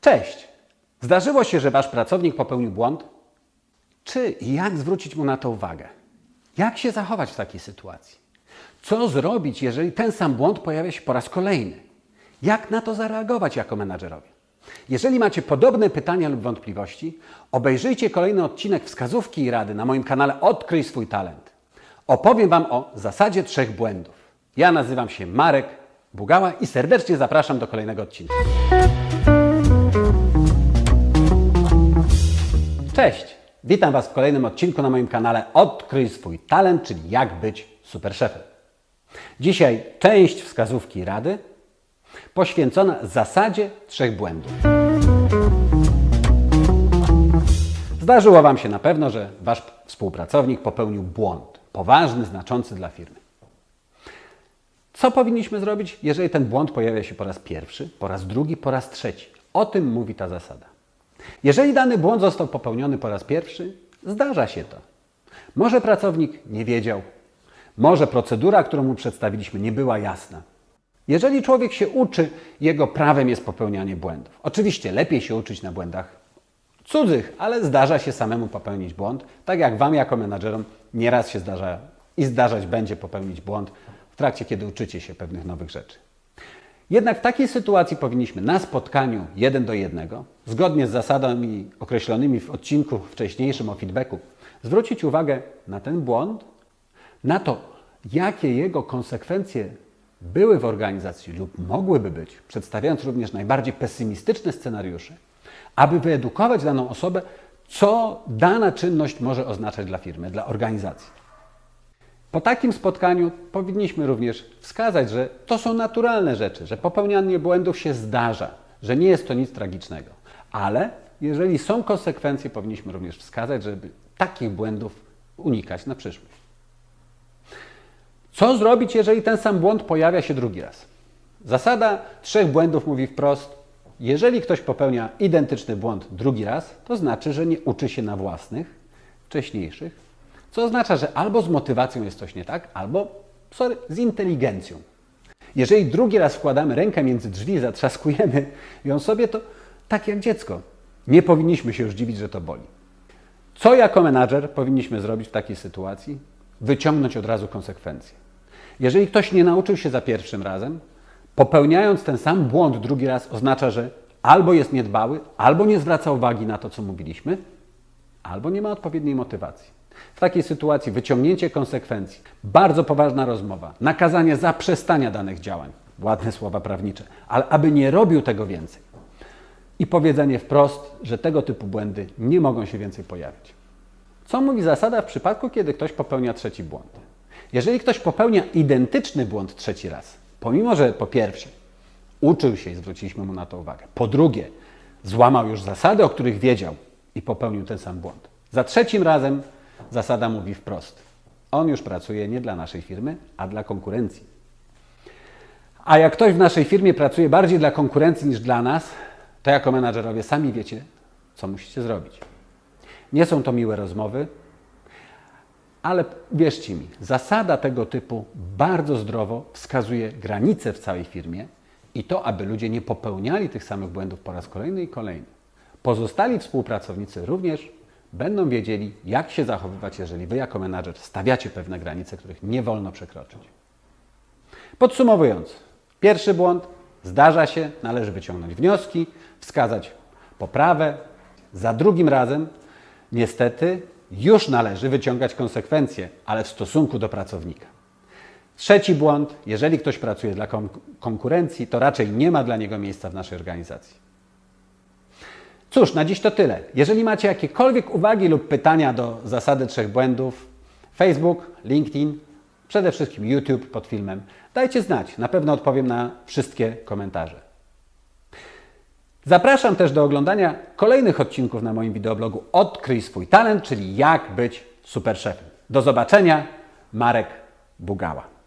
Cześć! Zdarzyło się, że Wasz pracownik popełnił błąd? Czy i jak zwrócić mu na to uwagę? Jak się zachować w takiej sytuacji? Co zrobić, jeżeli ten sam błąd pojawia się po raz kolejny? Jak na to zareagować jako menadżerowie? Jeżeli macie podobne pytania lub wątpliwości, obejrzyjcie kolejny odcinek wskazówki i rady na moim kanale Odkryj swój talent. Opowiem Wam o zasadzie trzech błędów. Ja nazywam się Marek Bugała i serdecznie zapraszam do kolejnego odcinka. Cześć! Witam Was w kolejnym odcinku na moim kanale Odkryj swój talent, czyli jak być super szefem. Dzisiaj część wskazówki rady poświęcona zasadzie trzech błędów. Zdarzyło Wam się na pewno, że Wasz współpracownik popełnił błąd, poważny, znaczący dla firmy. Co powinniśmy zrobić, jeżeli ten błąd pojawia się po raz pierwszy, po raz drugi, po raz trzeci? O tym mówi ta zasada. Jeżeli dany błąd został popełniony po raz pierwszy, zdarza się to. Może pracownik nie wiedział, może procedura, którą mu przedstawiliśmy, nie była jasna. Jeżeli człowiek się uczy, jego prawem jest popełnianie błędów. Oczywiście lepiej się uczyć na błędach cudzych, ale zdarza się samemu popełnić błąd, tak jak Wam jako menadżerom nieraz się zdarza i zdarzać będzie popełnić błąd w trakcie, kiedy uczycie się pewnych nowych rzeczy. Jednak w takiej sytuacji powinniśmy na spotkaniu jeden do jednego, zgodnie z zasadami określonymi w odcinku wcześniejszym o feedbacku, zwrócić uwagę na ten błąd, na to, jakie jego konsekwencje były w organizacji lub mogłyby być, przedstawiając również najbardziej pesymistyczne scenariusze, aby wyedukować daną osobę, co dana czynność może oznaczać dla firmy, dla organizacji. Po takim spotkaniu powinniśmy również wskazać, że to są naturalne rzeczy, że popełnianie błędów się zdarza, że nie jest to nic tragicznego. Ale jeżeli są konsekwencje, powinniśmy również wskazać, żeby takich błędów unikać na przyszłość. Co zrobić, jeżeli ten sam błąd pojawia się drugi raz? Zasada trzech błędów mówi wprost: jeżeli ktoś popełnia identyczny błąd drugi raz, to znaczy, że nie uczy się na własnych, wcześniejszych, co oznacza, że albo z motywacją jest coś nie tak, albo sorry, z inteligencją. Jeżeli drugi raz wkładamy rękę między drzwi, zatrzaskujemy ją sobie, to tak jak dziecko. Nie powinniśmy się już dziwić, że to boli. Co jako menadżer powinniśmy zrobić w takiej sytuacji? Wyciągnąć od razu konsekwencje. Jeżeli ktoś nie nauczył się za pierwszym razem, popełniając ten sam błąd drugi raz, oznacza, że albo jest niedbały, albo nie zwraca uwagi na to, co mówiliśmy, albo nie ma odpowiedniej motywacji. W takiej sytuacji wyciągnięcie konsekwencji, bardzo poważna rozmowa, nakazanie zaprzestania danych działań, ładne słowa prawnicze, ale aby nie robił tego więcej. I powiedzenie wprost, że tego typu błędy nie mogą się więcej pojawić. Co mówi zasada w przypadku, kiedy ktoś popełnia trzeci błąd? Jeżeli ktoś popełnia identyczny błąd trzeci raz, pomimo że po pierwsze uczył się i zwróciliśmy mu na to uwagę, po drugie złamał już zasady, o których wiedział i popełnił ten sam błąd, za trzecim razem zasada mówi wprost. On już pracuje nie dla naszej firmy, a dla konkurencji. A jak ktoś w naszej firmie pracuje bardziej dla konkurencji niż dla nas, to jako menadżerowie sami wiecie, co musicie zrobić. Nie są to miłe rozmowy, ale wierzcie mi, zasada tego typu bardzo zdrowo wskazuje granice w całej firmie i to, aby ludzie nie popełniali tych samych błędów po raz kolejny i kolejny. Pozostali współpracownicy również będą wiedzieli, jak się zachowywać, jeżeli Wy jako menadżer stawiacie pewne granice, których nie wolno przekroczyć. Podsumowując, pierwszy błąd zdarza się, należy wyciągnąć wnioski, wskazać poprawę. Za drugim razem, niestety, już należy wyciągać konsekwencje, ale w stosunku do pracownika. Trzeci błąd, jeżeli ktoś pracuje dla konkurencji, to raczej nie ma dla niego miejsca w naszej organizacji. Cóż, na dziś to tyle. Jeżeli macie jakiekolwiek uwagi lub pytania do zasady trzech błędów, Facebook, LinkedIn, przede wszystkim YouTube pod filmem, dajcie znać. Na pewno odpowiem na wszystkie komentarze. Zapraszam też do oglądania kolejnych odcinków na moim wideoblogu Odkryj swój talent, czyli jak być super szefem. Do zobaczenia, Marek Bugała.